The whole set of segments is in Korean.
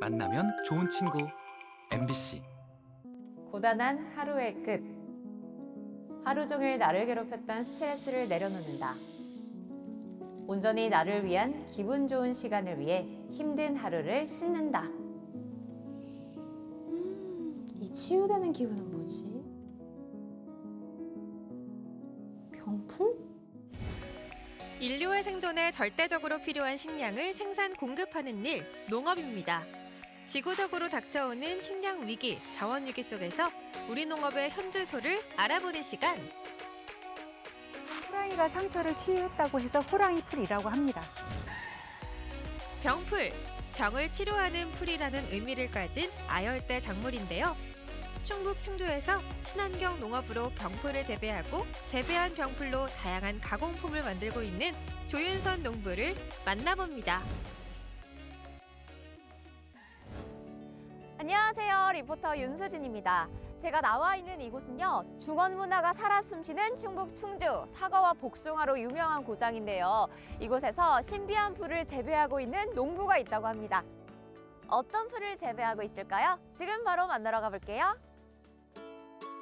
만나면 좋은 친구 MBC 고단한 하루의 끝. 하루 종일 나를 괴롭혔던 스트레스를 내려놓는다. 온전히 나를 위한 기분 좋은 시간을 위해 힘든 하루를 씻는다. 음, 이 치유되는 기분은 뭐지? 병풀? 인류의 생존에 절대적으로 필요한 식량을 생산 공급하는 일, 농업입니다. 지구적으로 닥쳐오는 식량 위기, 자원 위기 속에서 우리 농업의 현주소를 알아보는 시간. 호랑이가 상처를 치유했다고 해서 호랑이 풀이라고 합니다. 병풀, 병을 치료하는 풀이라는 의미를 가진 아열대 작물인데요. 충북 충주에서 친환경 농업으로 병풀을 재배하고 재배한 병풀로 다양한 가공품을 만들고 있는 조윤선 농부를 만나봅니다. 안녕하세요. 리포터 윤수진입니다. 제가 나와 있는 이곳은요. 중원 문화가 살아 숨쉬는 충북 충주 사과와 복숭아로 유명한 고장인데요. 이곳에서 신비한 풀을 재배하고 있는 농부가 있다고 합니다. 어떤 풀을 재배하고 있을까요? 지금 바로 만나러 가볼게요.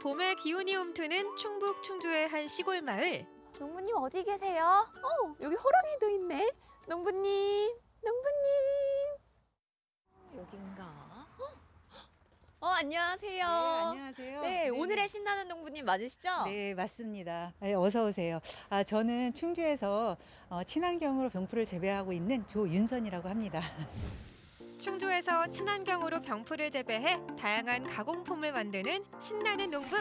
봄의 기운이 움트는 충북 충주의 한 시골 마을. 농부님 어디 계세요? 어, 여기 호랑이도 있네. 농부님, 농부님. 여긴가? 어, 안녕하세요. 안녕하세요. 네, 오늘의 신나는 농부님 맞으시죠? 네, 맞습니다. 네, 어서 오세요. 아, 저는 충주에서 어, 친환경으로 병풀을 재배하고 있는 조윤선이라고 합니다. 충주에서 친환경으로 병풀을 재배해 다양한 가공품을 만드는 신나는 농부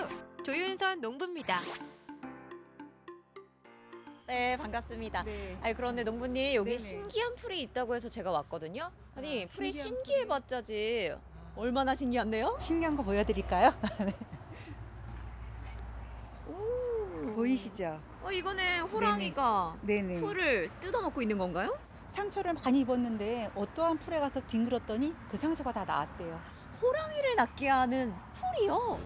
조윤선 농부입니다. 네, 반갑습니다. 네. 아니 그런데 농부님 여기 네네. 신기한 풀이 있다고 해서 제가 왔거든요. 아니 아, 풀이 신기해봤자지 얼마나 신기한데요? 신기한 거 보여드릴까요? 보이시죠? 어 이거는 호랑이가 네네. 풀을 뜯어먹고 있는 건가요? 상처를 많이 입었는데 어떠한 풀에 가서 뒹굴었더니 그 상처가 다 나았대요. 호랑이를 낫게 하는 풀이요.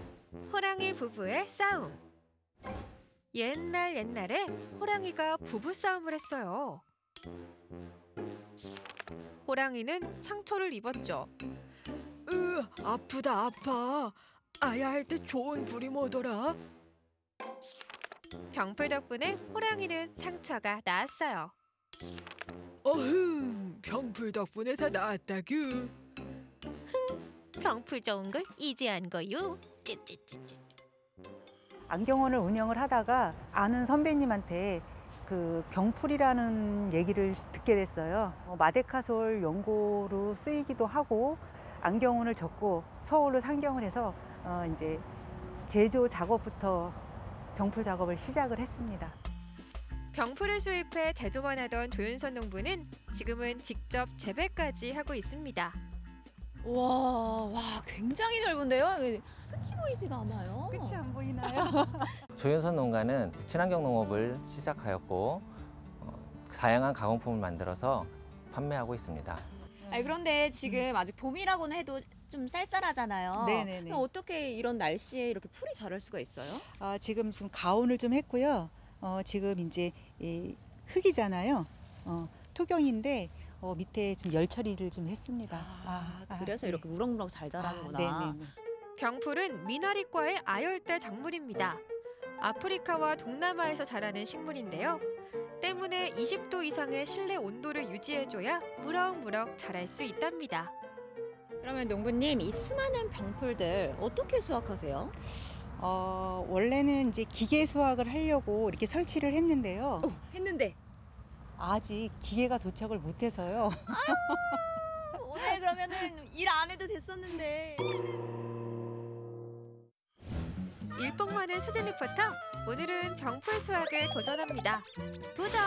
호랑이 부부의 싸움. 옛날 옛날에 호랑이가 부부 싸움을 했어요. 호랑이는 상처를 입었죠. 으, 아프다 아파. 아야 할 때 좋은 불이 뭐더라? 병풀 덕분에 호랑이는 상처가 나았어요. 어흥, 병풀 덕분에 다 나았다규. 병풀 좋은 걸 이제 안 거요. 찌찌찌찌. 안경원을 운영을 하다가 아는 선배님한테 그 병풀이라는 얘기를 듣게 됐어요. 어, 마데카솔 연고로 쓰이기도 하고 안경원을 접고 서울로 상경을 해서 어, 이제 제조 작업부터 병풀 작업을 시작을 했습니다. 병풀을 수입해 제조만 하던 조윤선 농부는 지금은 직접 재배까지 하고 있습니다. 와, 와 굉장히 넓은데요. 끝이 보이지가 않아요. 끝이 안 보이나요? 조윤선 농가는 친환경 농업을 시작하였고 어, 다양한 가공품을 만들어서 판매하고 있습니다. 아니 그런데 지금 아직 봄이라고는 해도 좀 쌀쌀하잖아요. 네네네. 그럼 어떻게 이런 날씨에 이렇게 풀이 자랄 수가 있어요? 아, 지금 지금 가온을 좀 했고요. 어, 지금 이제 이 흙이잖아요. 어, 토경인데 어, 밑에 좀 열 처리를 좀 했습니다. 아, 그래서 네. 이렇게 우렁우렁 잘 자라는구나. 아, 네네. 병풀은 미나리과의 아열대 작물입니다. 아프리카와 동남아에서 자라는 식물인데요. 때문에 20도 이상의 실내 온도를 유지해줘야 무럭무럭 자랄 수 있답니다. 그러면 농부님 이 수많은 병풀들 어떻게 수확하세요? 어, 원래는 이제 기계 수확을 하려고 이렇게 설치를 했는데요. 어, 했는데 아직 기계가 도착을 못해서요. 오늘 그러면은 일 안 해도 됐었는데. 일복 많은 수진 리포터. 오늘은 병풀 수확에 도전합니다. 도전!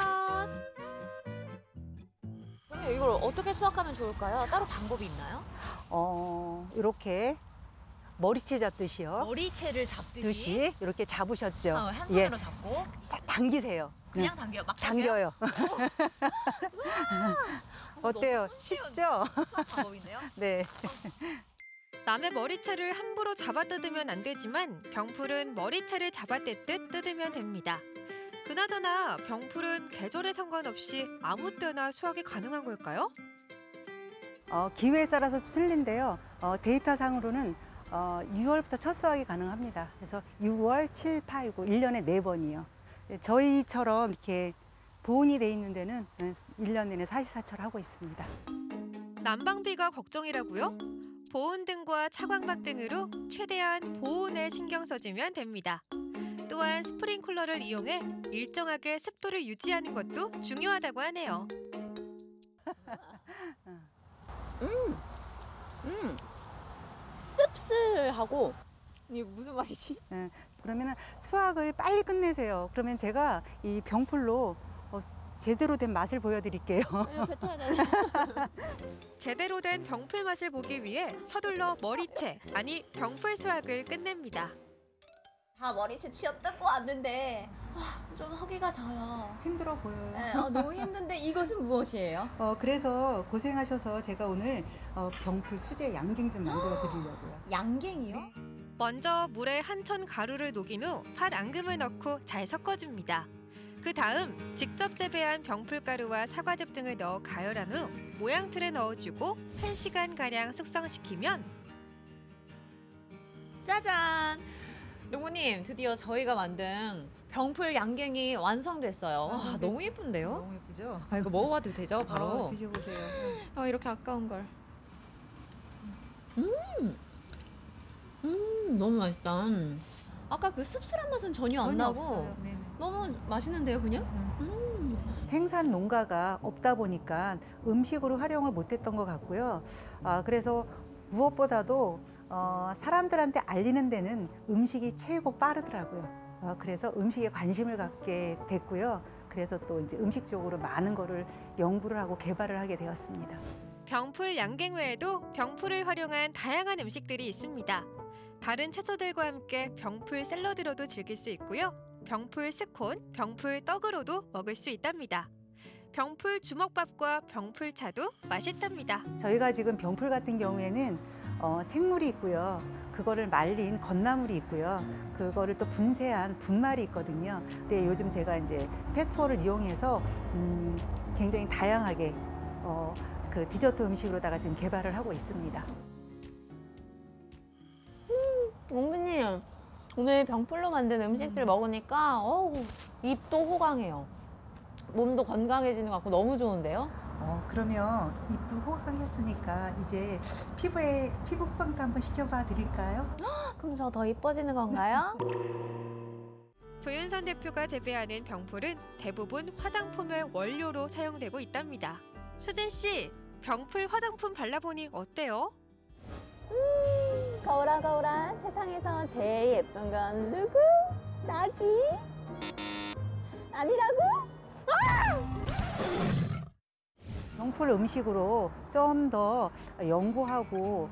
그러면 이걸 어떻게 수확하면 좋을까요? 따로 방법이 있나요? 어, 이렇게 머리채 잡듯이요. 머리채를 잡듯이 듯이 이렇게 잡으셨죠. 어, 한 예. 손으로 잡고 자, 당기세요. 그냥 당겨요. 막 당겨요. 어때요? 너무 손쉬운 쉽죠? 수확 방법인데요. 네. 남의 머리채를 함부로 잡아 뜯으면 안 되지만 병풀은 머리채를 잡아 뜯듯 뜯으면 됩니다. 그나저나 병풀은 계절에 상관없이 아무 때나 수확이 가능한 걸까요? 어, 기회에 따라서 틀린데요. 어, 데이터상으로는 어, 6월부터 첫 수확이 가능합니다. 그래서 6월, 7, 8, 9, 1년에 네번이요 저희처럼 이렇게 보온이 돼 있는 데는 1년 내내 사시사철 하고 있습니다. 난방비가 걱정이라고요? 보온 등과 차광막 등으로 최대한 보온에 신경 써주면 됩니다. 또한 스프링클러를 이용해 일정하게 습도를 유지하는 것도 중요하다고 하네요. 음, 씁쓸하고 이게 무슨 말이지? 그러면 수확을 빨리 끝내세요. 그러면 제가 이 병풀로 어, 제대로 된 맛을 보여드릴게요. 제대로 된 병풀 맛을 보기 위해 서둘러 머리채, 아니 병풀 수확을 끝냅니다. 다 머리채 쥐어 뜯고 왔는데 아, 좀 허기가 져요. 힘들어 보여요. 네, 어, 너무 힘든데 이것은 무엇이에요? 어, 그래서 고생하셔서 제가 오늘 어, 병풀 수제 양갱 좀 만들어 드리려고요. 양갱이요? 먼저 물에 한천 가루를 녹인 후 팥 앙금을 넣고 잘 섞어줍니다. 그 다음 직접 재배한 병풀가루와 사과즙 등을 넣어 가열한 후 모양 틀에 넣어주고 1시간 가량 숙성시키면 짜잔! 농부님, 드디어 저희가 만든 병풀 양갱이 완성됐어요. 와, 완성됐죠? 너무 예쁜데요? 너무 예쁘죠? 아, 이거 먹어봐도 되죠, 바로? 어, 드셔보세요. 아, 이렇게 아까운 걸. 음, 음, 너무 맛있다. 아까 그 씁쓸한 맛은 전혀 안 전혀 나고 없어요. 네네. 너무 맛있는데요, 그냥? 음. 생산 농가가 없다 보니까 음식으로 활용을 못했던 것 같고요. 아, 그래서 무엇보다도 어, 사람들한테 알리는 데는 음식이 최고 빠르더라고요. 어, 그래서 음식에 관심을 갖게 됐고요. 그래서 또 이제 음식 쪽으로 많은 거를 연구를 하고 개발을 하게 되었습니다. 병풀 양갱 외에도 병풀을 활용한 다양한 음식들이 있습니다. 다른 채소들과 함께 병풀 샐러드로도 즐길 수 있고요. 병풀 스콘, 병풀 떡으로도 먹을 수 있답니다. 병풀 주먹밥과 병풀차도 맛있답니다. 저희가 지금 병풀 같은 경우에는 어, 생물이 있고요. 그거를 말린 건나물이 있고요. 그거를 또 분쇄한 분말이 있거든요. 근데 요즘 제가 이제 페스토를 이용해서 음, 굉장히 다양하게 어, 그 디저트 음식으로다가 지금 개발을 하고 있습니다. 농부님, 오늘 병풀로 만든 음식들 먹으니까 어우, 입도 호강해요. 몸도 건강해지는 것 같고 너무 좋은데요? 어, 그러면 입도 호강했으니까 이제 피부에 피부 호강도 한번 시켜봐 드릴까요? 그럼 저 더 이뻐지는 건가요? 조윤선 대표가 재배하는 병풀은 대부분 화장품의 원료로 사용되고 있답니다. 수진 씨, 병풀 화장품 발라보니 어때요? 거울아 거울아 세상에서 제일 예쁜 건 누구? 나지? 아니라고? 명풀 음식으로 좀 더 연구하고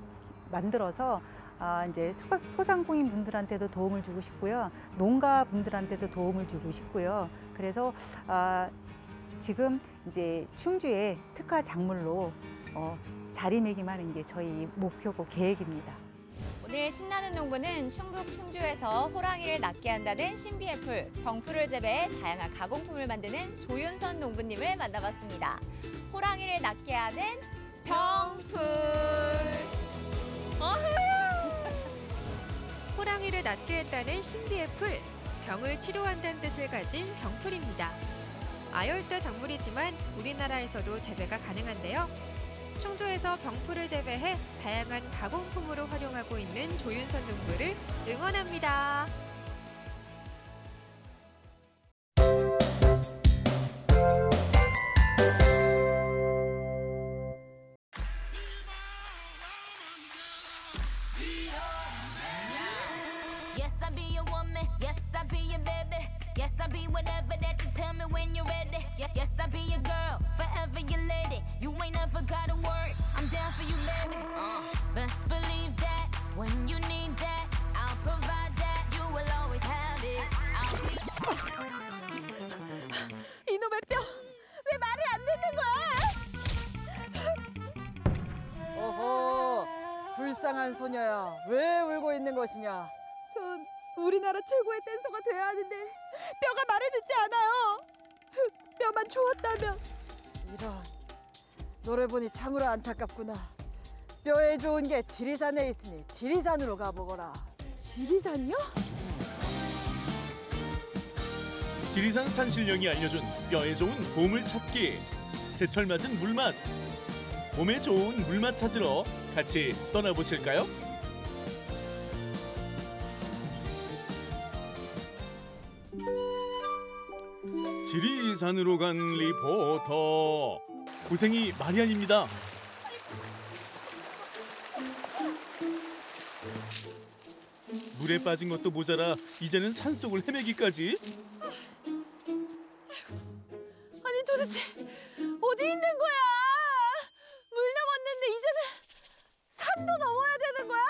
만들어서 아, 이제 소- 소상공인 분들한테도 도움을 주고 싶고요. 농가 분들한테도 도움을 주고 싶고요. 그래서 아, 지금 이제 충주에 특화 작물로 어, 자리매김하는 게 저희 목표고 계획입니다. 오늘 신나는 농부는 충북 충주에서 호랑이를 낫게 한다는 신비의 풀, 병풀을 재배해 다양한 가공품을 만드는 조윤선 농부님을 만나봤습니다. 호랑이를 낫게 하는 병풀. 호랑이를 낫게 했다는 신비의 풀, 병을 치료한다는 뜻을 가진 병풀입니다. 아열대 작물이지만 우리나라에서도 재배가 가능한데요. 충주에서 병풀을 재배해 다양한 가공품으로 활용하고 있는 조윤선 농부를 응원합니다. Best believe that when you need that, I'll provide that. You will always have it. I'll be. 이놈의 뼈! 왜 말을 안 듣는 거야? 어허, 불쌍한 소녀야. 왜 울고 있는 것이냐? 전 우리나라 최고의 댄서가 돼야 하는데 뼈가 말을 듣지 않아요. 뼈만 좋았다면 이런. 노래 보니 참으로 안타깝구나. 뼈에 좋은 게 지리산에 있으니 지리산으로 가보거라. 지리산요? 지리산 산신령이 알려준 뼈에 좋은 보물 찾기 제철 맞은 물맛 몸에 좋은 물맛 찾으러 같이 떠나보실까요? 지리산으로 간 리포터 고생이 많이 아닙니다. 물에 빠진 것도 모자라 이제는 산속을 헤매기까지 아니 도대체 어디 있는 거야? 물 넘었는데 이제는 산도 넘어야 되는 거야?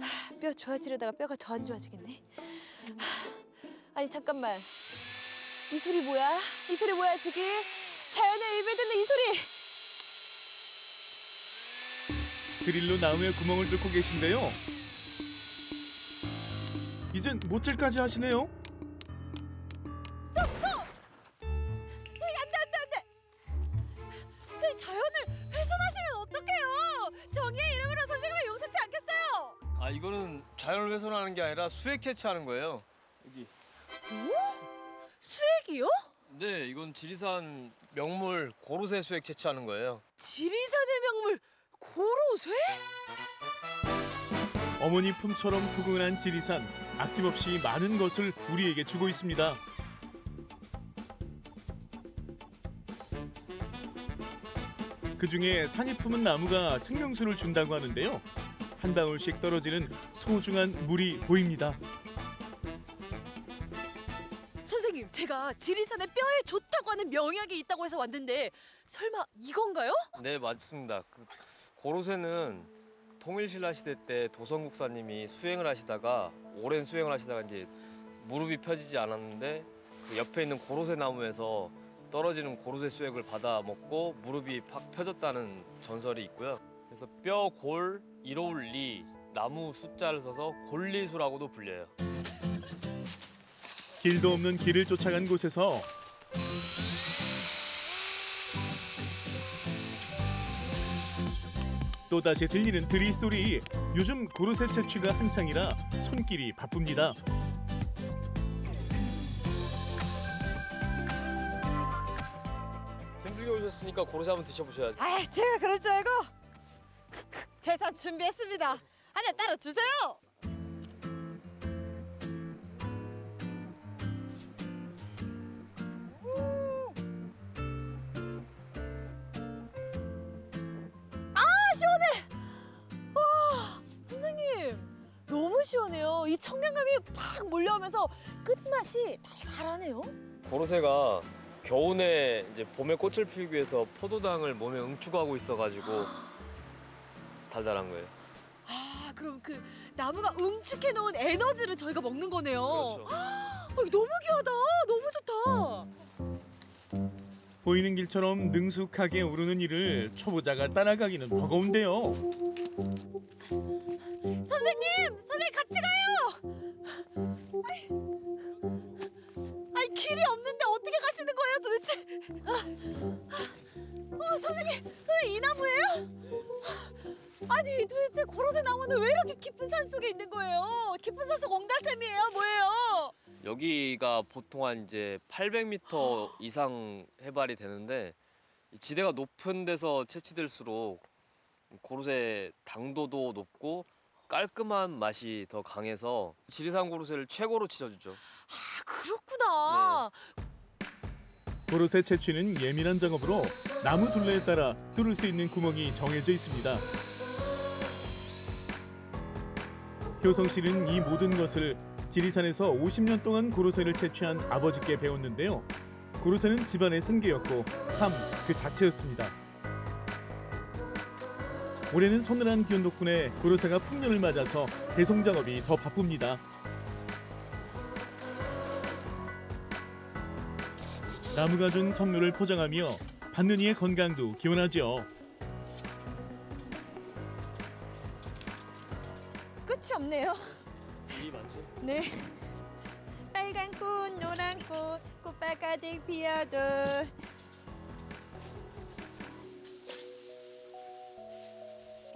하, 뼈 좋아지려다가 뼈가 더 안 좋아지겠네. 하, 아니 잠깐만. 이 소리 뭐야? 이 소리 뭐야 지금? 자연의 입에 듣는 이 소리. 드릴로 나무에 구멍을 뚫고 계신데요. 이젠 못질까지 하시네요. 그 자연을 훼손하시면 어떡해요? 정의의 이름으로 선생님을 용서치 않겠어요. 아 이거는 자연을 훼손하는 게 아니라 수액 채취하는 거예요. 여기. 수액이요? 네, 이건 지리산 명물 고로쇠 수액 채취하는 거예요. 지리산의 명물 고로쇠? 어머니 품처럼 포근한 지리산 아낌없이 많은 것을 우리에게 주고 있습니다. 그 중에 산이 품은 나무가 생명수를 준다고 하는데요. 한 방울씩 떨어지는 소중한 물이 보입니다. 선생님, 제가 지리산의 뼈에 좋다고 하는 명약이 있다고 해서 왔는데 설마 이건가요? 네, 맞습니다. 그 고로쇠는 통일신라 시대 때 도성국사님이 수행을 하시다가 오랜 수행을 하시다가 이제 무릎이 펴지지 않았는데 그 옆에 있는 고로쇠 나무에서 떨어지는 고로쇠 수액을 받아 먹고 무릎이 팍 펴졌다는 전설이 있고요. 그래서 뼈, 골, 이로울, 리 나무 숫자를 써서 골리수라고도 불려요. 길도 없는 길을 쫓아간 곳에서 또다시 들리는 드릴 소리 요즘 고로쇠 채취가 한창이라 손길이 바쁩니다 힘들게 오셨으니까 고로쇠 한번 드셔보셔야죠. 아, 제가 그럴 줄 알고 제사 준비했습니다. 하나 따라 주세요. 시원해요. 이 청량감이 팍 몰려오면서 끝맛이 달달하네요. 고로쇠가 겨우내 이제 봄에 꽃을 피우기 위해서 포도당을 몸에 응축하고 있어가지고 달달한 거예요. 아, 그럼 그 나무가 응축해 놓은 에너지를 저희가 먹는 거네요. 그렇죠. 어, 너무 귀하다. 너무 좋다. 보이는 길처럼 능숙하게 오르는 일을 초보자가 따라가기는 버거운데요 선생님, 선생님. 아이 길이 없는데 어떻게 가시는 거예요, 도대체? 아, 아, 선생님, 선생님 이 나무예요? 아니 도대체 고로쇠 나무는 왜 이렇게 깊은 산 속에 있는 거예요? 깊은 산속 옹달샘이에요, 뭐예요? 여기가 보통 한 이제 800m 이상 해발이 되는데 이 지대가 높은 데서 채취될수록 고로쇠 당도도 높고 깔끔한 맛이 더 강해서 지리산 고로쇠를 최고로 지져주죠. 아 그렇구나. 고로쇠 채취는 예민한 작업으로 나무 둘레에 따라 뚫을 수 있는 구멍이 정해져 있습니다 효성 씨는 이 모든 것을 지리산에서 50년 동안 고로쇠를 채취한 아버지께 배웠는데요. 고로쇠는 집안의 생계였고 삶 그 자체였습니다. 올해는 서늘한 기온 덕분에 고로쇠가 풍년을 맞아서 배송 작업이 더 바쁩니다. 나무가 준 선물을 포장하며 받는 이의 건강도 기원하죠. 끝이 없네요. 네. 빨간 꽃, 노란 꽃, 꽃밭 가득 피어도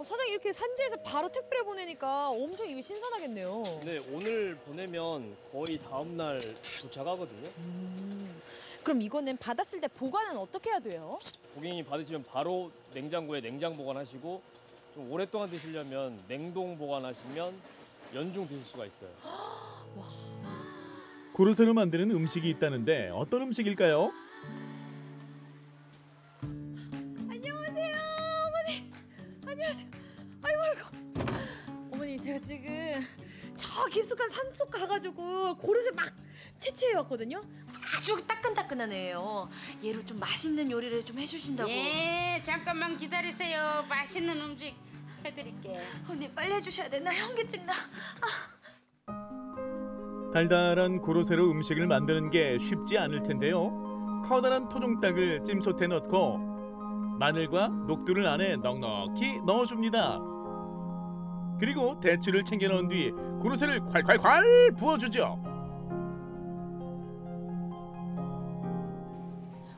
사장님 이렇게 산지에서 바로 택배를 보내니까 엄청 이게 신선하겠네요. 근데 오늘 보내면 거의 다음 날 도착하거든요. 음. 그럼 이거는 받았을 때 보관은 어떻게 해야 돼요? 고객님이 받으시면 바로 냉장고에 냉장 보관하시고 좀 오랫동안 드시려면 냉동 보관하시면 연중 드실 수가 있어요. 고로쇠로 만드는 음식이 있다는데 어떤 음식일까요? 지금 저 깊숙한 산속 가가지고 고르쇠 막 채취해 왔거든요. 아주 따끈따끈하네요. 얘로 좀 맛있는 요리를 좀 해주신다고. 예, 잠깐만 기다리세요. 맛있는 음식 해드릴게. 언니 빨리 해주셔야 돼. 나 현기증 나. 달달한 고로쇠로 음식을 만드는 게 쉽지 않을 텐데요. 커다란 토종닭을 찜솥에 넣고 마늘과 녹두를 안에 넉넉히 넣어줍니다. 그리고 대추를 챙겨 넣은 뒤 고로쇠를 콸콸콸 부어주죠.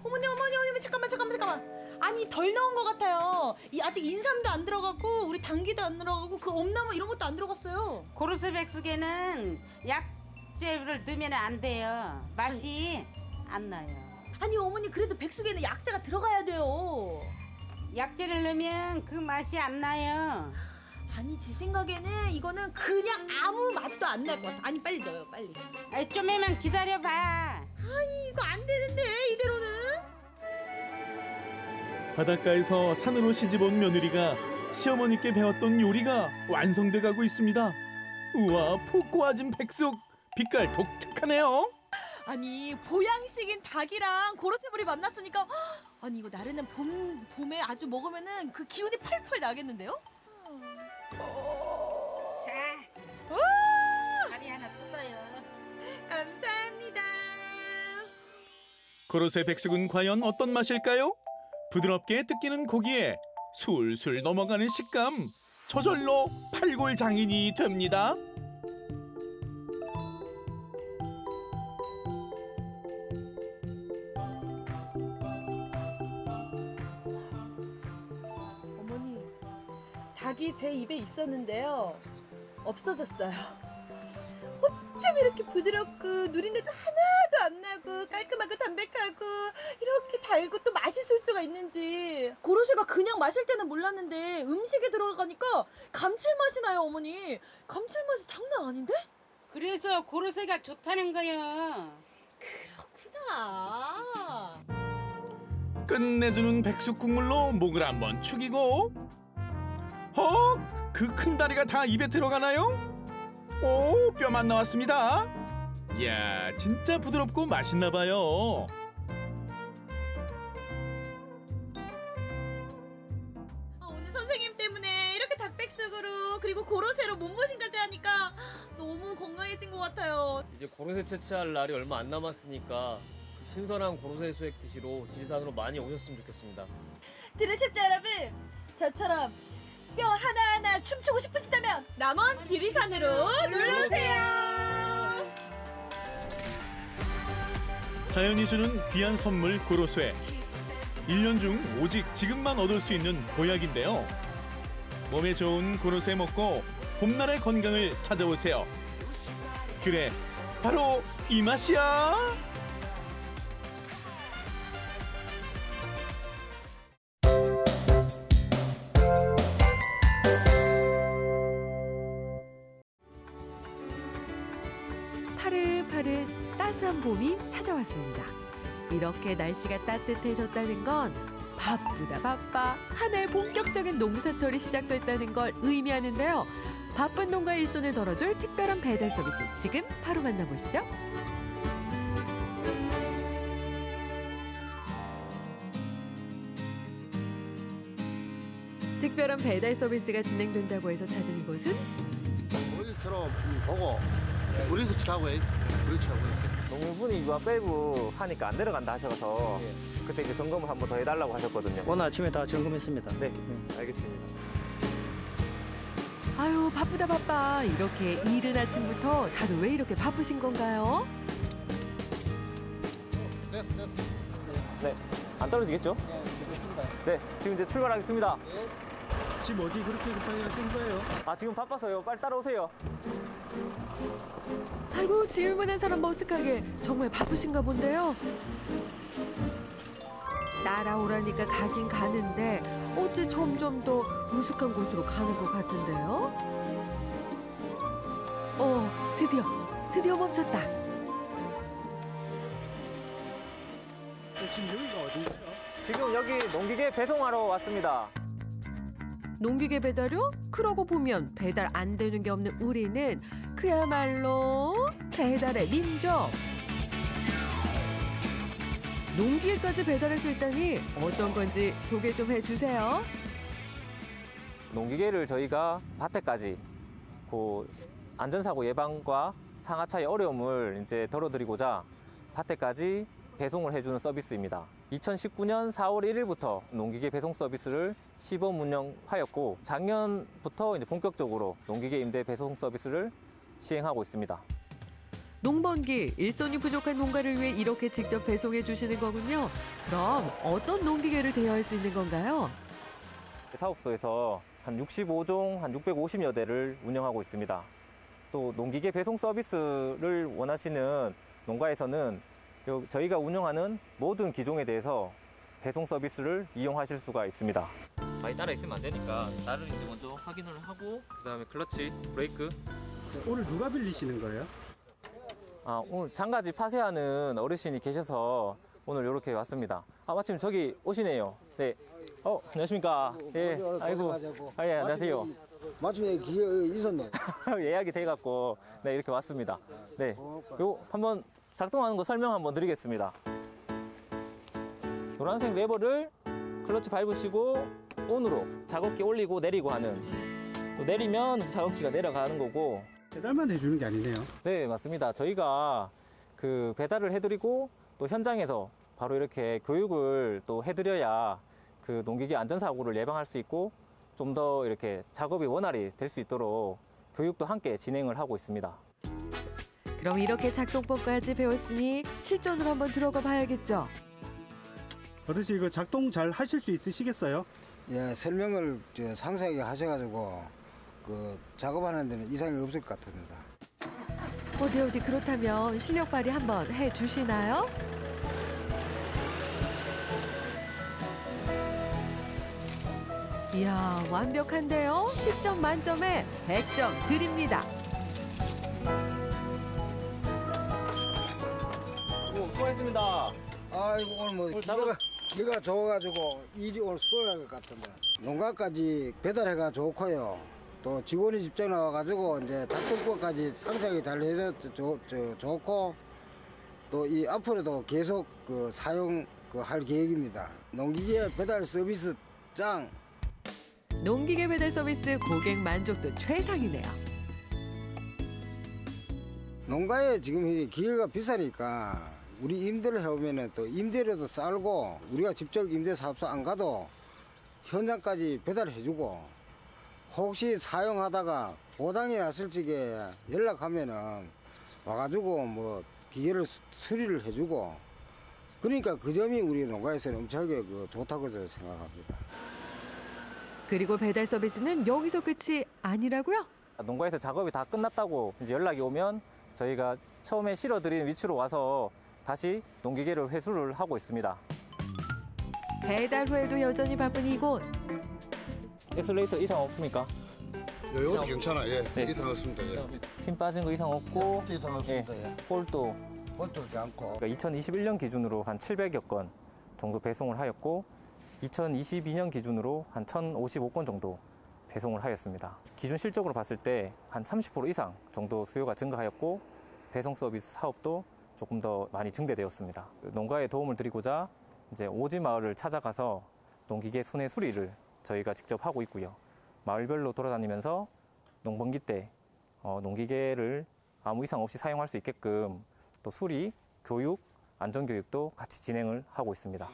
어머니 어머니 어머니 잠깐만 잠깐만 잠깐만. 아니 덜 넣은 것 같아요. 이 아직 인삼도 안 들어가고 우리 당귀도 안 들어가고 그 엄나무 이런 것도 안 들어갔어요. 고로쇠 백숙에는 약재를 넣으면 안 돼요. 맛이 안 나요. 아니 어머니 그래도 백숙에는 약재가 들어가야 돼요. 약재를 넣으면 그 맛이 안 나요. 아니 제 생각에는 이거는 그냥 아무 맛도 안 날 것 같아. 아니 빨리 넣어요 빨리. 아이, 좀만 기다려봐. 아니 이거 안 되는데 이대로는. 바닷가에서 산으로 시집온 며느리가 시어머니께 배웠던 요리가 완성돼 가고 있습니다. 우와 푹 고아진 백숙 빛깔 독특하네요. 아니 보양식인 닭이랑 고로쇠물이 만났으니까 헉, 아니 이거 나르는 봄 봄에 아주 먹으면은 그 기운이 펄펄 나겠는데요? 자, 다리 하나 뜯어요. 감사합니다. 고로쇠 백숙은 과연 어떤 맛일까요? 부드럽게 뜯기는 고기에 술술 넘어가는 식감 저절로 팔골 장인이 됩니다. 어머니 닭이 제 입에 있었는데요 없어졌어요. 어쩜 이렇게 부드럽고 누린내도 하나도 안 나고 깔끔하고 담백하고 이렇게 달고 또 맛있을 수가 있는지 고로쇠가 그냥 마실 때는 몰랐는데 음식에 들어가니까 감칠맛이 나요 어머니 감칠맛이 장난 아닌데? 그래서 고로쇠가 좋다는 거요. 그렇구나 끝내주는 백숙 국물로 목을 한번 축이고 헉! 그 큰 다리가 다 입에 들어가나요? 오 뼈만 나왔습니다. 이야 진짜 부드럽고 맛있나 봐요. 아, 오늘 선생님 때문에 이렇게 닭백숙으로 그리고 고로쇠로 몸보신까지 하니까 너무 건강해진 것 같아요. 이제 고로쇠 채취할 날이 얼마 안 남았으니까 그 신선한 고로쇠 수액 드시러 지리산으로 많이 오셨으면 좋겠습니다. 들으셨죠 여러분? 저처럼 뼈 하나하나 춤추고 싶으시다면 남원 지리산으로 놀러오세요. 자연이 주는 귀한 선물 고로쇠. 1년 중 오직 지금만 얻을 수 있는 보약인데요. 몸에 좋은 고로쇠 먹고 봄날의 건강을 찾아오세요. 그래, 바로 이 맛이야. 찾아왔습니다. 이렇게 날씨가 따뜻해졌다는 건 바쁘다 바빠 한 해 본격적인 농사철이 시작됐다는 걸 의미하는데요. 바쁜 농가 일손을 덜어줄 특별한 배달 서비스 지금 바로 만나보시죠. 특별한 배달 서비스가 진행된다고 해서 찾은 이곳은 우리처럼 보고 우리도 치라고 해. 우리도 치라고 이렇게. 농분이 이거 빼고 하니까 안 들어간다 하셔서 그때 이제 점검을 한번 더 해달라고 하셨거든요. 오늘 아침에 다 점검했습니다. 네, 알겠습니다. 아유 바쁘다 바빠 이렇게 이른 아침부터 다들 왜 이렇게 바쁘신 건가요? 됐어, 됐어. 네, 안 떨어지겠죠? 네, 지금 이제 출발하겠습니다. 지금 어디 그렇게 급하게 하신 거예요? 아 지금 바빠서요. 빨리 따라오세요. 아이고 질문한 사람 머쓱하게 정말 바쁘신가 본데요. 따라오라니까 가긴 가는데 어째 점점 더 우스한 곳으로 가는 것 같은데요. 어 드디어 드디어 멈췄다. 지금 여기가 어디예요? 지금 여기 농기계 배송하러 왔습니다. 농기계 배달요? 그러고 보면 배달 안 되는 게 없는 우리는 그야말로 배달의 민족. 농기계까지 배달할 수 있다니 어떤 건지 소개 좀 해주세요. 농기계를 저희가 밭에까지 그 안전사고 예방과 상하차의 어려움을 이제 덜어드리고자 밭에까지 배송을 해주는 서비스입니다. 2019년 4월 1일부터 농기계 배송 서비스를 시범 운영하였고 작년부터 이제 본격적으로 농기계 임대 배송 서비스를 시행하고 있습니다. 농번기 일손이 부족한 농가를 위해 이렇게 직접 배송해 주시는 거군요. 그럼 어떤 농기계를 대여할 수 있는 건가요? 사업소에서 한 65종, 한 650여 대를 운영하고 있습니다. 또 농기계 배송 서비스를 원하시는 농가에서는 요- 저희가 운영하는 모든 기종에 대해서 배송 서비스를 이용하실 수가 있습니다. 많이 따라 있으면 안 되니까 나를 이제 먼저 확인을 하고 그 다음에 클러치, 브레이크. 오늘 누가 빌리시는 거예요? 아, 오늘 장가지 파쇄하는 어르신이 계셔서 오늘 이렇게 왔습니다. 아, 마침 저기 오시네요. 네. 어, 안녕하십니까. 예. 아이고. 아, 예, 안녕하세요. 마침에 기회 있었네. 예약이 돼갖고 네 이렇게 왔습니다. 네, 요 한번 작동하는 거 설명 한번 드리겠습니다. 노란색 레버를 클러치 밟으시고 온으로 작업기 올리고 내리고 하는 또 내리면 작업기가 내려가는 거고 배달만 해주는 게 아니네요. 네 맞습니다. 저희가 그 배달을 해드리고 또 현장에서 바로 이렇게 교육을 또 해드려야 그 농기계 안전사고를 예방할 수 있고 좀 더 이렇게 작업이 원활히 될 수 있도록 교육도 함께 진행을 하고 있습니다. 그럼 이렇게 작동법까지 배웠으니 실전으로 한번 들어가 봐야겠죠. 어르신 이거 작동 잘 하실 수 있으시겠어요? 예, 설명을 저 상세하게 하셔가지고 그 작업하는 데는 이상이 없을 것 같습니다. 어디 어디 그렇다면 실력 발휘 한번 해 주시나요? 이야 완벽한데요. 10점 만점에 100점 드립니다. 아이고 오늘 뭐 기가 기가 좋아가지고 일이 오늘 수월할 것 같은데 농가까지 배달해가 좋고요. 또 직원이 직접 나와가지고 이제 작동법까지 상세하게 잘 해서 좋, 저, 좋고 또 이 앞으로도 계속 그 사용 그 할 계획입니다. 농기계 배달 서비스 짱. 농기계 배달 서비스 고객 만족도 최상이네요. 농가에 지금 기계가 비싸니까 우리 임대를 해오면은 또 임대료도 쌀고 우리가 직접 임대 사업소 안 가도 현장까지 배달해주고 혹시 사용하다가 고장이 났을 적에 연락하면은 와가지고 뭐 기계를 수- 수리를 해주고 그러니까 그 점이 우리 농가에서는 엄청나게 그 좋다고 저는 생각합니다. 그리고 배달 서비스는 여기서 끝이 아니라고요? 농가에서 작업이 다 끝났다고 이제 연락이 오면 저희가 처음에 실어드린 위치로 와서 다시 농기계를 회수를 하고 있습니다. 배달 후에도 여전히 바쁜 이곳. 엑셀레이터 이상 없습니까? 여기도 괜찮아. 예. 네. 이상 없습니다. 예. 힘 빠진 거 이상 없고 이상 없습니다. 예. 볼도 볼도 않고. 2021년 기준으로 한 700여 건 정도 배송을 하였고 2022년 기준으로 한 1,055건 정도 배송을 하였습니다. 기준 실적으로 봤을 때 한 30% 이상 정도 수요가 증가하였고 배송 서비스 사업도 조금 더 많이 증대되었습니다. 농가에 도움을 드리고자 이제 오지 마을을 찾아가서 농기계 순회 수리를 저희가 직접 하고 있고요. 마을별로 돌아다니면서 농번기 때 어, 농기계를 아무 이상 없이 사용할 수 있게끔 또 수리, 교육, 안전교육도 같이 진행을 하고 있습니다.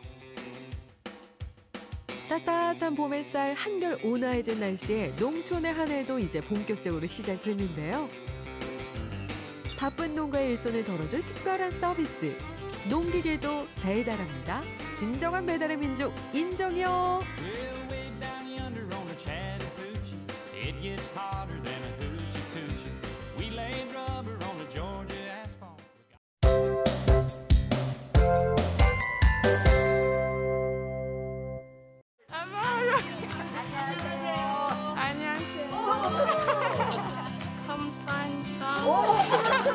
따뜻한 봄 햇살 한결 온화해진 날씨에 농촌의 한 해도 이제 본격적으로 시작됐는데요. 바쁜 농가의 일손을 덜어줄 특별한 서비스. 농기계도 배달합니다. 진정한 배달의 민족 인정이요. Well,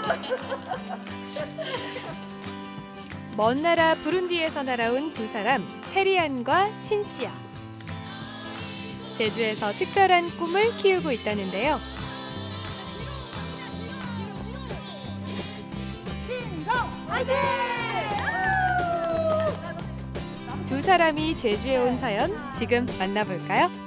먼 나라 부룬디에서 날아온 두 사람 페리안과 신씨야. 제주에서 특별한 꿈을 키우고 있다는데요. 두 사람이 제주에 온 사연 지금 만나볼까요?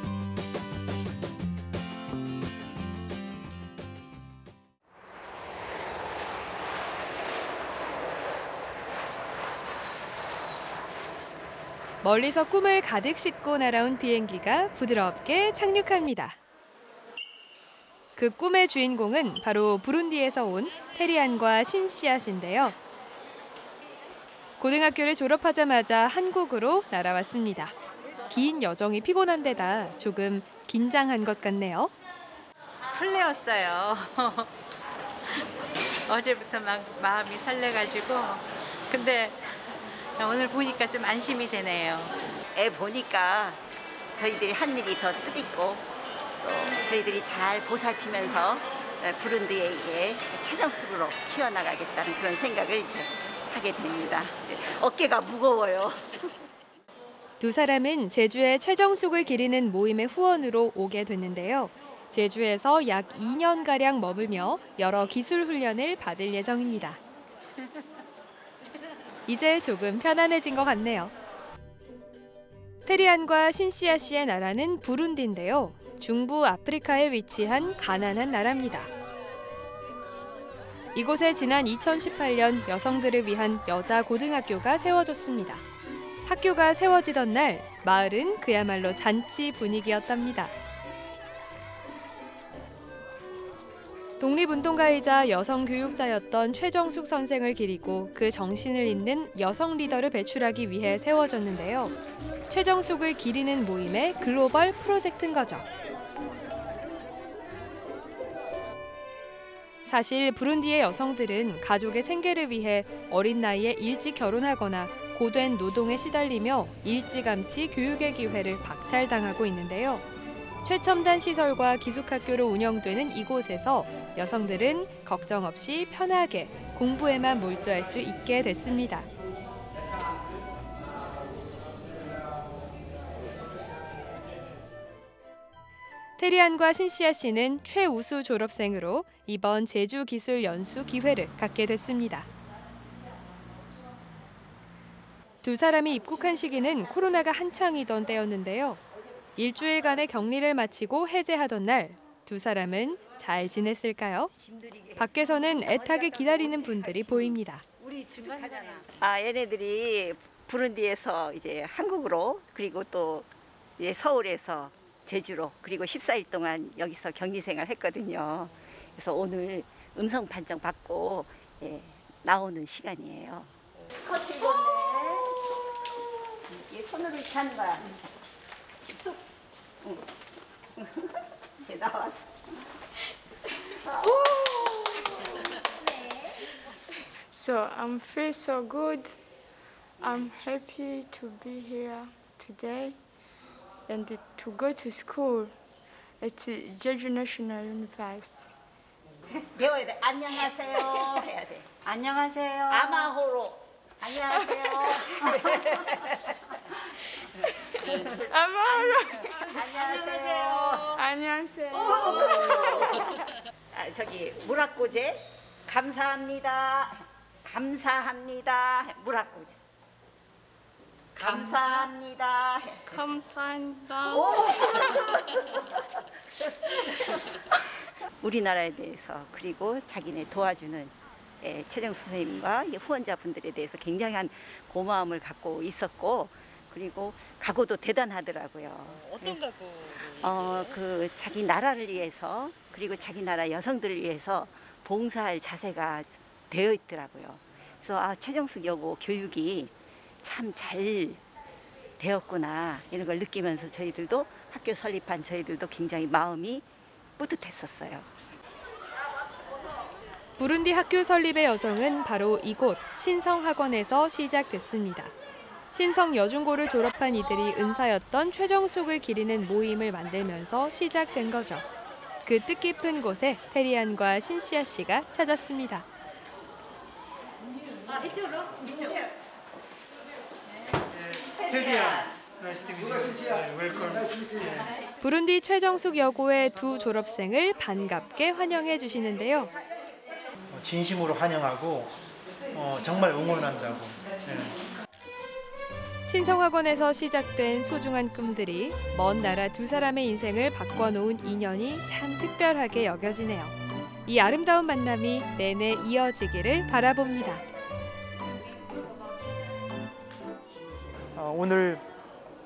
멀리서 꿈을 가득 싣고 날아온 비행기가 부드럽게 착륙합니다. 그 꿈의 주인공은 바로 부룬디에서 온 테리안과 신씨앗인데요. 고등학교를 졸업하자마자 한국으로 날아왔습니다. 긴 여정이 피곤한 데다 조금 긴장한 것 같네요. 설레었어요. 어제부터 막 마음이 설레가지고 근데 오늘 보니까 좀 안심이 되네요. 애 보니까 저희들이 한 일이 더 뜻있고 또 저희들이 잘 보살피면서 부른디에게 최정숙으로 키워나가겠다는 그런 생각을 이제 하게 됩니다. 이제 어깨가 무거워요. 두 사람은 제주의 최정숙을 기리는 모임의 후원으로 오게 됐는데요. 제주에서 약 2년가량 머물며 여러 기술 훈련을 받을 예정입니다. 이제 조금 편안해진 것 같네요. 테리안과 신시아 씨의 나라는 부룬디인데요. 중부 아프리카에 위치한 가난한 나라입니다. 이곳에 지난 2018년 여성들을 위한 여자 고등학교가 세워졌습니다. 학교가 세워지던 날 마을은 그야말로 잔치 분위기였답니다. 독립운동가이자 여성 교육자였던 최정숙 선생을 기리고 그 정신을 잇는 여성 리더를 배출하기 위해 세워졌는데요. 최정숙을 기리는 모임의 글로벌 프로젝트인 거죠. 사실 부룬디의 여성들은 가족의 생계를 위해 어린 나이에 일찍 결혼하거나 고된 노동에 시달리며 일찌감치 교육의 기회를 박탈당하고 있는데요. 최첨단 시설과 기숙학교로 운영되는 이곳에서 여성들은 걱정 없이 편하게 공부에만 몰두할 수 있게 됐습니다. 테리안과 신시아 씨는 최우수 졸업생으로 이번 제주 기술 연수 기회를 갖게 됐습니다. 두 사람이 입국한 시기는 코로나가 한창이던 때였는데요. 일주일간의 격리를 마치고 해제하던 날 두 사람은 잘 지냈을까요? 밖에서는 애타게 기다리는 분들이 보입니다. 아 얘네들이 부룬디에서 이제 한국으로 그리고 또 이제 서울에서 제주로 그리고 14일 동안 여기서 격리 생활 했거든요. 그래서 오늘 음성 판정 받고 예, 나오는 시간이에요. 커튼 본네. 이 손으로 거야. 쑥. 응. 이렇게 나왔어. So I'm feel so good. I'm happy to be here today and to go to school at Jeju National University. 배워야 돼. 안녕하세요. 해야 돼. 안녕하세요. 아마호로. 안녕하세요. 아마호로. 안녕하세요. 안녕하세요. 아, 저기 무락고제 감사합니다. 감사합니다. 무락고제. 감사합니다. 감사합니다. 우리나라에 대해서 그리고 자기네 도와주는 예, 최정 선생님과 이 후원자분들에 대해서 굉장한 고마움을 갖고 있었고 그리고 각오도 대단하더라고요. 어떤 각오? 어, 그 자기 나라를 위해서 그리고 자기 나라 여성들을 위해서 봉사할 자세가 되어 있더라고요. 그래서 아, 최정숙 여고 교육이 참 잘 되었구나 이런 걸 느끼면서 저희들도 학교 설립한 저희들도 굉장히 마음이 뿌듯했었어요. 부룬디 학교 설립의 여정은 바로 이곳 신성학원에서 시작됐습니다. 신성 여중고를 졸업한 이들이 은사였던 최정숙을 기리는 모임을 만들면서 시작된 거죠. 그 뜻깊은 곳에 테리안과 신시아 씨가 찾았습니다. 아, 이쪽으로? 이쪽. 테디야. 누가 신시야? Welcome. 부룬디 최정숙 여고의 두 졸업생을 반갑게 환영해 주시는데요. 어, 진심으로 환영하고 어, 정말 응원한다고. 네. 신성학원에서 시작된 소중한 꿈들이 먼 나라 두 사람의 인생을 바꿔놓은 인연이 참 특별하게 여겨지네요. 이 아름다운 만남이 내내 이어지기를 바라봅니다. 어, 오늘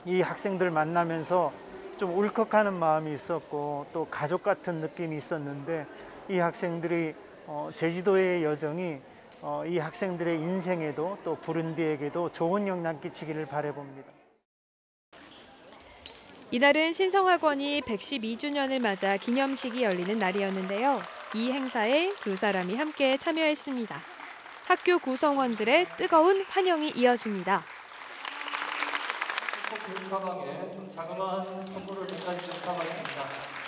이 학생들 만나면서 좀 울컥하는 마음이 있었고 또 가족 같은 느낌이 있었는데 이 학생들이 어, 제주도의 여정이 어, 이 학생들의 인생에도 또 부른디에게도 좋은 영향 끼치기를 바라봅니다. 이날은 신성학원이 112주년을 맞아 기념식이 열리는 날이었는데요. 이 행사에 두 사람이 함께 참여했습니다. 학교 구성원들의 뜨거운 환영이 이어집니다. 가방에 좀 자그마한 선물을 가지고 가봤습니다.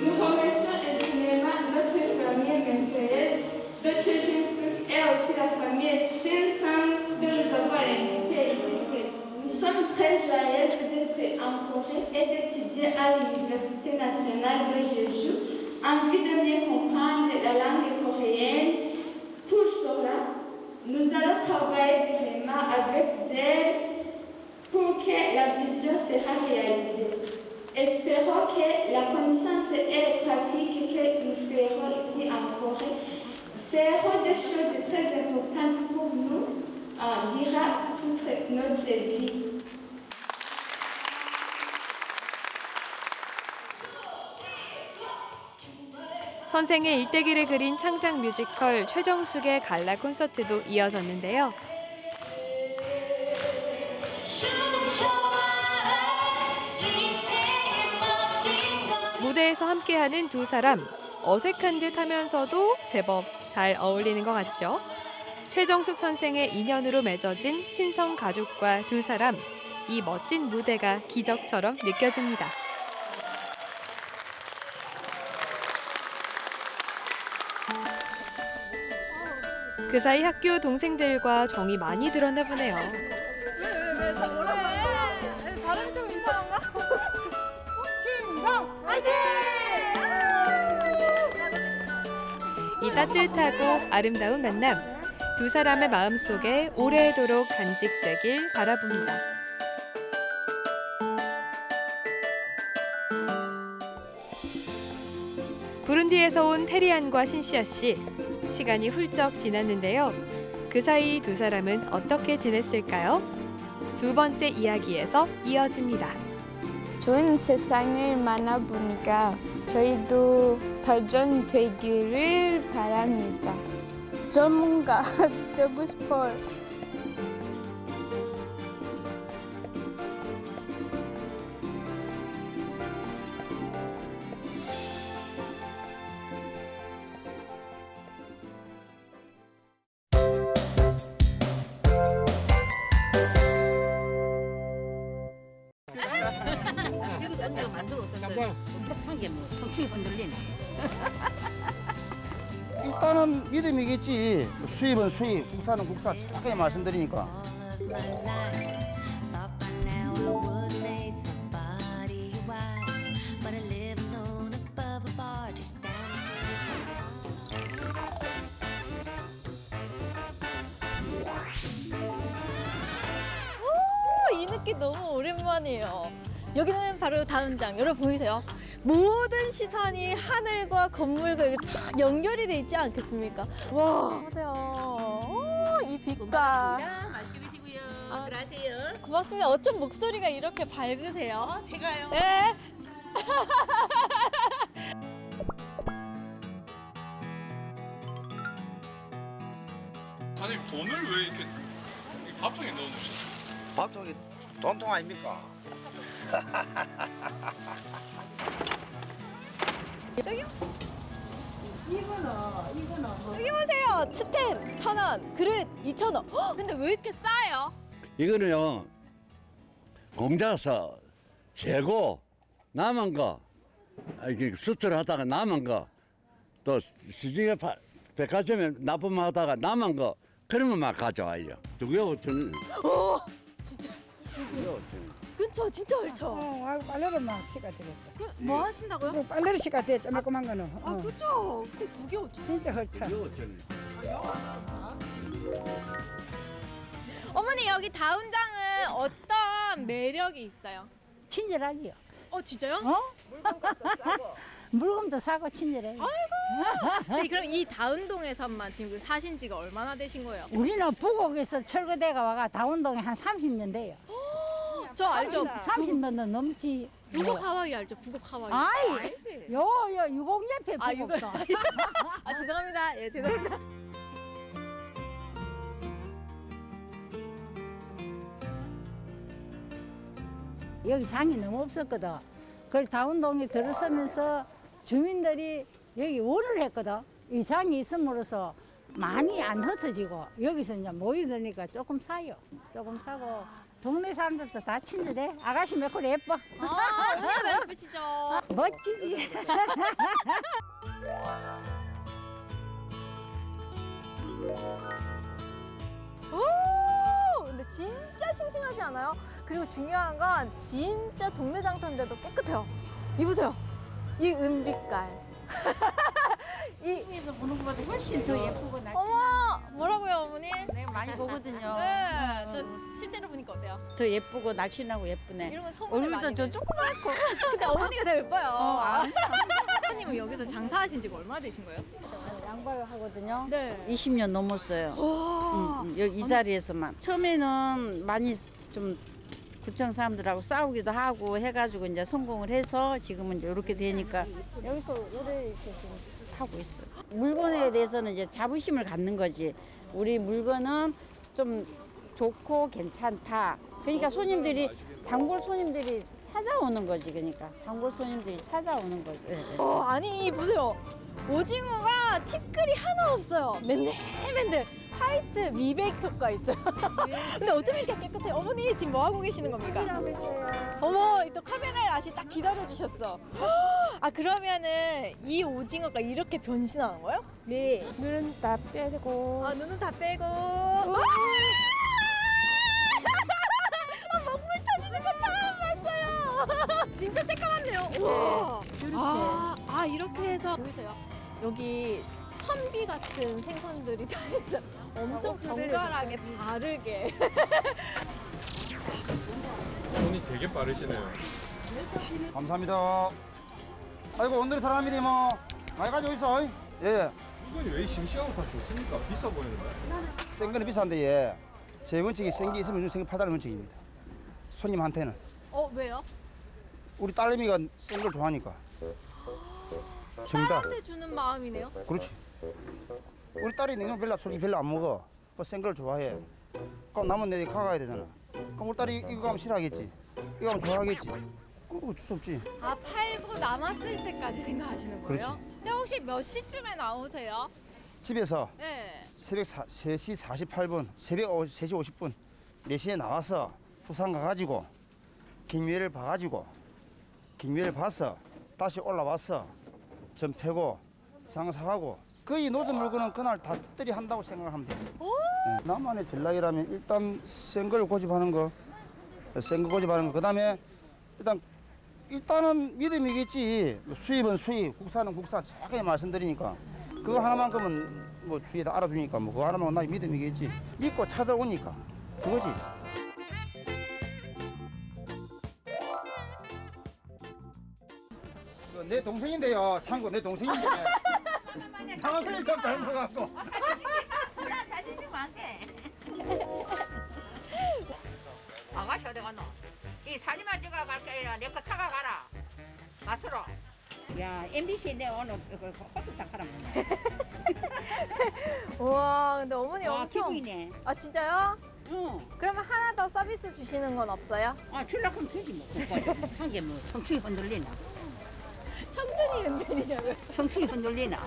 Nous remercions éternellement notre famille Memphis de Chujinsuk et aussi la famille Shinsan de nous avoir invités. Nous sommes très joyeuses d'être en Corée et d'étudier à l'Université nationale de Jeju en vue de mieux comprendre la langue coréenne. Pour cela, nous allons travailler directement avec zèle pour que la vision sera réalisée. Que la connaissance et les pratiques que nous ferons ici en Corée seront des choses très importantes pour nous euh, durant toute notre vie. 선생의 일대기를 그린 창작 뮤지컬 최정숙의 갈라 콘서트도 이어졌는데요. 무대에서 함께하는 두 사람 어색한 듯 하면서도 제법 잘 어울리는 것 같죠? 최정숙 선생의 인연으로 맺어진 신성 가족과 두 사람 이 멋진 무대가 기적처럼 느껴집니다. 그 사이 학교 동생들과 정이 많이 들었나 보네요. 따뜻하고 아름다운 만남 두 사람의 마음속에 오래도록 간직되길 바라봅니다. 부룬디에서 온 테리안과 신시아 씨 시간이 훌쩍 지났는데요. 그 사이 두 사람은 어떻게 지냈을까요? 두 번째 이야기에서 이어집니다. 좋은 세상을 만나보니까 저희도 발전 되기를 바랍니다. 전문가 되고 싶어요. 수입, 국산은 국산. 정확하게 말씀드리니까. 오, 이 느낌 너무 오랜만이에요. 여기는 바로 다운장. 여러분 보이세요? 모든 시선이 하늘과 건물과 딱 연결이 돼 있지 않겠습니까? 와, 보세요. 오, 이 빛과. 맛있게 드시고요. 아, 들어가세요. 고맙습니다. 어쩜 목소리가 이렇게 밝으세요? 제가요. 네. 사장님 돈을 왜 이렇게 이 밥통에 넣어놓으셨어요? 밥통이 돈통 아닙니까? 여기 이거는 이거는 여기 보세요. 스텐 천 원, 그릇 이천 원. 헉, 근데 왜 이렇게 싸요? 이거는요 공자서 재고 남은 거 아, 이게 수출하다가 남은 거또 시중에 파- 백화점에 납품하다가 남은 거 그러면 막 가져와요. 두개 오천 오 진짜 그쵸 진짜 옳죠. 어, 아이고 빨래로만 시가 되겠다. 뭐 하신다고요? 빨래로 시가 돼, 조그만 거는. 아 그쵸. 근데 두개 오죠. 진짜 헐다. 어머니 여기 다운장은 어떤 매력이 있어요? 친절하지요. 어 진짜요? 어? 물건도 사고 친절해. 아이고. 네, 그럼 이 다운동에서만 지금 사신 지가 얼마나 되신 거예요? 우리는 부곡에서 철거대가 와가 다운동에 한 30년 돼요. 저 알죠? 30년도 넘지. 북옥 하와이 알죠? 북옥 하와이. 아이, 요, 요, 유공 옆에 아, 부곡도. 아 죄송합니다. 예 죄송합니다. 여기 장이 너무 없었거든. 그걸 다운동에 들어서면서 주민들이 여기 원을 했거든. 이 장이 있음으로써 많이 안 흩어지고 여기서 이제 모이드니까 조금 사요. 조금 사고 동네 사람들도 다 친절해. 아가씨 몇콜 예뻐. 아 얼마나 예쁘시죠? 멋지지. 오 근데 진짜 싱싱하지 않아요? 그리고 중요한 건 진짜 동네 장터인데도 깨끗해요. 이 보세요. 이 은빛깔. 이 에서 보는 것보다 훨씬 더 예쁘고 낫지. 어머 뭐라고요 어머니? 내가 많이 보거든요. 네, 저 실제로 보니까 어때요? 더 예쁘고 날씬하고 예쁘네. 이런 건 소문을 얼굴도 저. 조그맣고. 근데 어머니가 더 예뻐요. 어, 아니야. 어머님은 여기서 장사하신 지가 얼마나 되신 거예요? 양발을 하거든요. 네. 20년 넘었어요. 와. 음, 음, 여기 이 자리에서만. 처음에는 많이 좀 구청 사람들하고 싸우기도 하고 해가지고 이제 성공을 해서 지금은 이제 이렇게 되니까 여기서 오래 이렇게 지금 하고 있어. 물건에 대해서는 이제 자부심을 갖는 거지. 우리 물건은 좀 좋고 괜찮다. 그러니까 손님들이 단골 손님들이 찾아오는 거지. 그러니까 단골 손님들이 찾아오는 거지. 예, 예. 어 아니 보세요. 오징어가 티끌이 하나 없어요. 맨들맨들 화이트 미백 효과 있어요. 근데 어쩜 이렇게 깨끗해요? 어머니 지금 뭐 하고 계시는 겁니까? 어머 또 카메라를 아시 딱 기다려 주셨어. 아 그러면은 이 오징어가 이렇게 변신하는 거예요? 네. 눈은 다 빼고. 아 눈은 다 빼고. 아! 아, 먹물 터지는 거 처음 봤어요. 진짜 새까맣네요. 우와. 아, 아 이렇게 해서 보이세요? 여기 선비 같은 생선들이 다 있어. 엄청 정갈하게 바르게. 손이 되게 빠르시네요. 감사합니다. 아이고 오늘의 사람들이 뭐 많이 가지고 있어. 예. 물건이 왜 싱싱하고 다 좋습니까? 비싸 보이는데. 센 거는 비싼데 예. 제 원칙이 센 게 있으면 생게 팔다는 원칙입니다. 손님한테는 어 왜요? 우리 딸내미가 센 걸 좋아하니까. 정답. 딸한테 주는 마음이네요. 그렇지. 우리 딸이 냉면 별로 솔직히 별로 안 먹어. 뭐센걸 좋아해. 그럼 남은 내일 가가야 되잖아. 그럼 우리 딸이 이거 가면 싫어하겠지. 이거 가면 좋아하겠지. 그거 어쩔 수 없지. 아 팔고 남았을 때까지 생각하시는 거예요? 그렇지. 근데 혹시 몇 시쯤에 나오세요? 집에서 네. 새벽 사, 3시 48분, 새벽 오- 3시 50분, 4시에 나와서 부산 가가지고 김미애를 봐가지고 김미애를 봐서 다시 올라와서 전 패고 장사하고 거의 노점 물건은 그날 다 들이 한다고 생각하면 돼요. 네, 나만의 전략이라면 일단 센 걸 고집하는 거, 센 거 고집하는 거. 그 다음에 일단 일단은 믿음이겠지. 수입은 수입, 국산은 국산. 자꾸 말씀드리니까 그거 하나만큼은 뭐 주위에 다 알아주니까 뭐 그거 하나만 나 믿음이겠지. 믿고 찾아오니까 그거지. 내 동생인데요. 참고 내 동생인데. 상황이 좀 잘못갖고. 아가씨 어디 갔노? 이 사진만 찍어 갈게 아니라 내거 차가 가라. 맛으로. 야 MBC 내 오늘 그 호떡 닦아라. 우와 근데 어머니 와, 엄청 기분이네. 아 진짜요? 응. 그러면 하나 더 서비스 주시는 건 없어요? 아 줄라 그럼 주지 뭐. 한게뭐 청춘이 흔들리나? 청춘이 흔들리냐고요? 청춘이 흔들리나?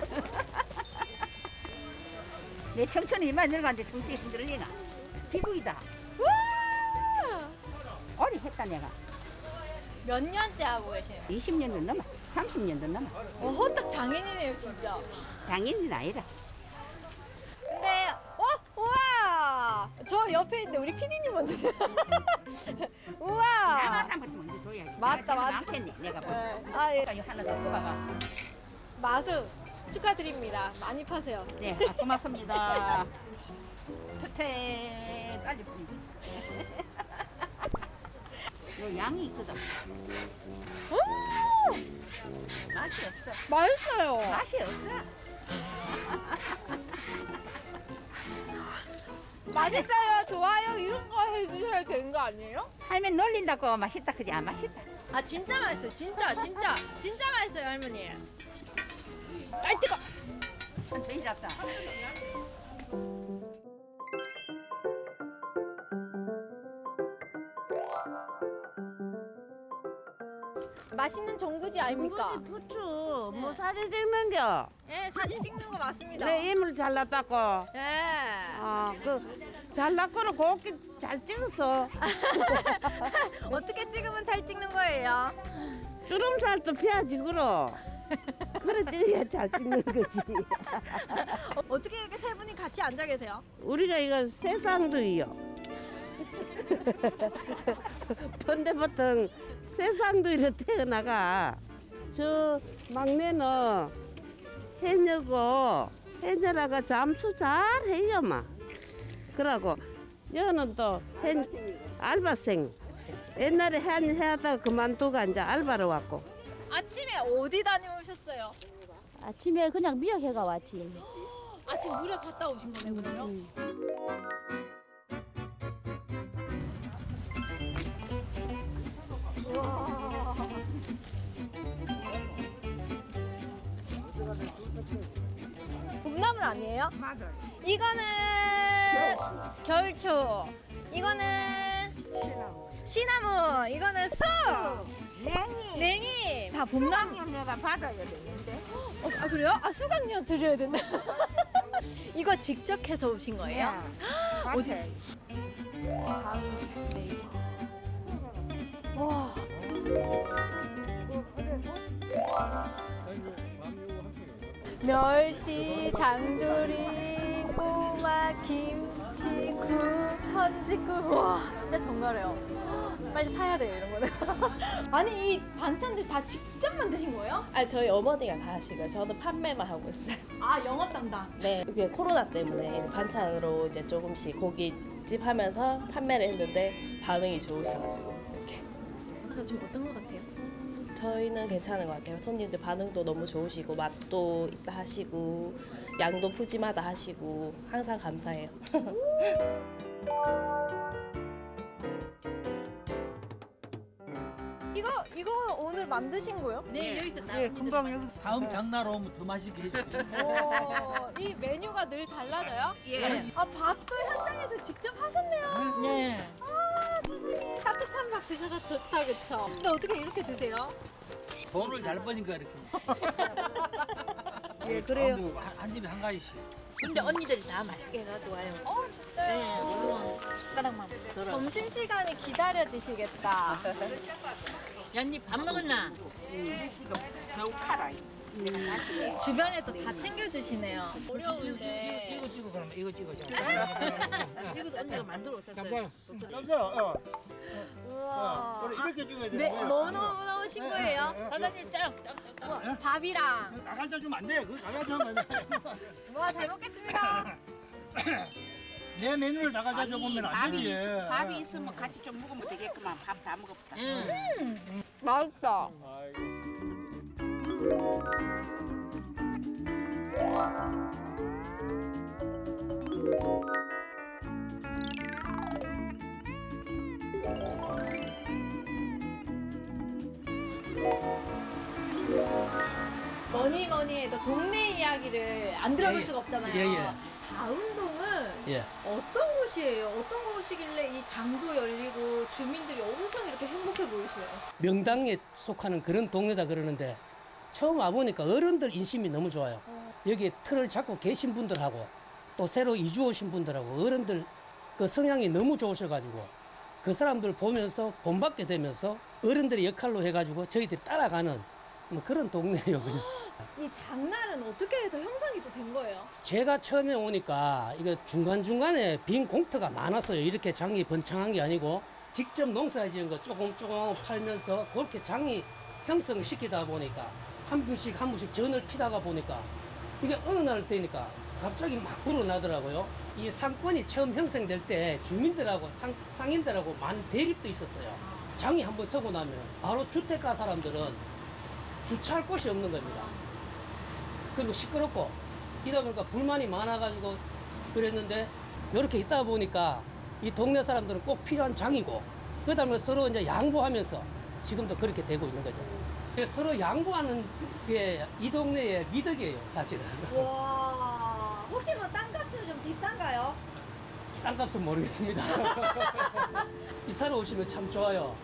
내 청춘이 이만 늙었는데 청춘이 흔들리나? 기부이다. 아니 했다 내가. 몇 년째 하고 계세요? 20년도 넘어. 30년도 넘어. 어, 호떡 장인이네요, 진짜. 장인은 아니라. 근데 어? 우와! 저 옆에 있는데 우리 피디님 먼저. 우와! 나가서부터 먼저 줘야지. 맞다, 맞다. 많겠네, 내가 뭐. 네. 아, 예. 이거 하나 더 뽑아가. 마수 축하드립니다. 많이 파세요. 네, 아, 고맙습니다. 끝에 빨리 뿌리. 요 양이 있거든. 맛이 없어. 맛있어요. 맛이 없어. 맛있어요, 좋아요 이런 거 해주셔야 되는 거 아니에요? 할머니 놀린다고 맛있다 그지? 아 맛있다. 아 진짜 맛있어요, 진짜 진짜 진짜 맛있어요 할머니. 아이 뜨거. 천천히 잡자. 맛있는 전구지 아닙니까? 부추 뭐 사진 찍는겨? 예, 사진 찍는 거 맞습니다. 내 이물 잘났다고. 예. 아, 그 잘났고는 곱게 잘 찍었어. 어떻게 찍으면 잘 찍는 거예요? 주름살도 피하지 그러. 그래 찍어야 잘 찍는 거지. 어떻게 이렇게 세 분이 같이 앉아 계세요? 우리가 이거 세상도이요. 번데부터 세상도이로 태어나가. 저 막내는 해녀고 해녀라가 잠수 잘 해요 마. 그러고 여는 또 해, 알바생. 옛날에 한 해하다가 그만두고 이제 알바로 왔고. 아침에 어디 다녀오셨어요? 아침에 그냥 미역회가 왔지. 아침 물에 갔다 오신 거네요, 그 봄나물 아니에요? 맞아요. 이거는 겨울초, 이거는 시나몬, 이거는 쑥, 냉이. 냉이. 다 봄나물. 내가 받아야 되는데. 어, 아 그래요? 아 수강료 드려야 된다. 이거 직접 해서 오신 거예요? 어디? 와. 멸치, 장조림, 꼬마, 김치, 국, 선지국. 와, 진짜 정갈해요. 빨리 사야 돼요, 이런 거는. 아니, 이 반찬들 다 직접 만드신 거예요? 아 저희 어머니가 다 하시고요. 저는 판매만 하고 있어요. 아, 영업 담당. 네, 이게 코로나 때문에 반찬으로 이제 조금씩 고깃집 하면서 판매를 했는데 반응이 좋으셔가지고 그래서 좀 어떤 것 같아요? 저희는 괜찮은 것 같아요. 손님들 반응도 너무 좋으시고 맛도 있다 하시고 양도 푸짐하다 하시고 항상 감사해요. 이거 이거 오늘 만드신 거요? 네, 여기서 다 예, 금방 여기 다음 장날 오면 더 맛있게 해줄게요. 오, 이 메뉴가 늘 달라져요? 예. 아 밥도 현장에서 직접 하셨네요. 네. 아 따뜻한 밥 드셔서 좋다 그쵸? 근데 어떻게 이렇게 드세요? 돈을 잘 버니까 이렇게. 예, 그래요. 아무, 한, 한 집에 한 가지씩. 근데 언니들이 다 맛있게 해가지고 와요. 어 진짜요? 네, 물론 숟가락만 들어. 점심 시간이 기다려지시겠다. 언니 밥 먹었나? 너무 카라. 주변에도 다 챙겨주시네요. 어려운데. 이거 찍어 그러면 이거 찍어. 이거 언니가 만들어 오셨어요. 잠깐. 어. 우와. 그래, 이렇게 찍어야 네, 되는 뭐 넣어 넣으신 거예요? 사장님 짱. 밥이랑. 나가자 주면 안 돼. 그거 나가자 하면 안 돼. 와 잘 먹겠습니다. 내 메뉴를 나가자 줘보면 안 밥이 되지. 있, 밥이 있으면 같이 좀 먹으면 되겠구만. 밥 다 먹었다. 음, 맛있다. 뭐니 뭐니 해도 동네 이야기를 안 들어볼 예, 예. 수가 없잖아요. 예, 예. 다운동은 예. 어떤 곳이에요? 어떤 곳이길래 이 장도 열리고 주민들이 엄청 이렇게 행복해 보이시나요? 명당에 속하는 그런 동네다 그러는데 처음 와보니까 어른들 인심이 너무 좋아요. 여기 틀을 잡고 계신 분들하고 또 새로 이주 오신 분들하고 어른들 그 성향이 너무 좋으셔가지고 그 사람들 보면서 본받게 되면서 어른들의 역할로 해가지고 저희들이 따라가는 뭐 그런 동네예요. 그냥. 이 장날은 어떻게 해서 형성이 또 된 거예요? 제가 처음에 오니까 이거 중간중간에 빈 공터가 많았어요. 이렇게 장이 번창한 게 아니고 직접 농사 지은 거 조금 조금 팔면서 그렇게 장이 형성시키다 보니까 한 분씩 한 분씩 전을 피다가 보니까 이게 어느 날 되니까 갑자기 막 불어나더라고요. 이 상권이 처음 형성될 때 주민들하고 상, 상인들하고 많은 대립도 있었어요. 장이 한번 서고 나면 바로 주택가 사람들은 주차할 곳이 없는 겁니다. 그리고 시끄럽고 이다 보니까 불만이 많아가지고 그랬는데 이렇게 있다 보니까 이 동네 사람들은 꼭 필요한 장이고 그다음에 서로 이제 양보하면서 지금도 그렇게 되고 있는 거죠. 그래서 서로 양보하는 게 이 동네의 미덕이에요, 사실은. 와 혹시 뭐 땅값은 좀 비싼가요? 땅값은 모르겠습니다. 이사를 오시면 참 좋아요.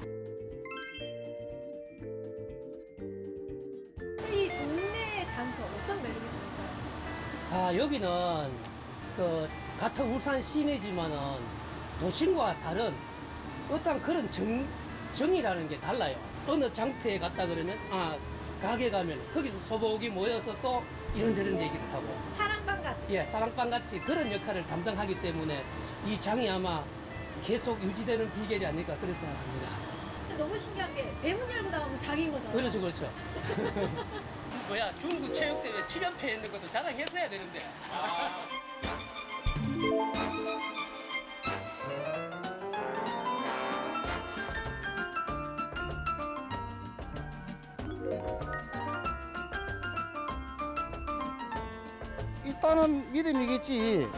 이 동네 장터 어떤 매력이 좀 있어요? 아 여기는 그 같은 울산 시내지만은 도심과 다른 어떤 그런 정, 정이라는 게 달라요. 어느 장터에 갔다 그러면 아 가게 가면 거기서 소복이 모여서 또 이런저런 얘기를 하고 사랑방 같이. 예 사랑방 같이 그런 역할을 담당하기 때문에 이 장이 아마 계속 유지되는 비결이 아닐까 그런 생각합니다. 너무 신기한 게 대문 열고 나오면 장인 거잖아요. 그렇죠 그렇죠. 뭐야 중국 체육대회 7연패 했는 것도 자랑했어야 되는데. 일 믿음이겠지.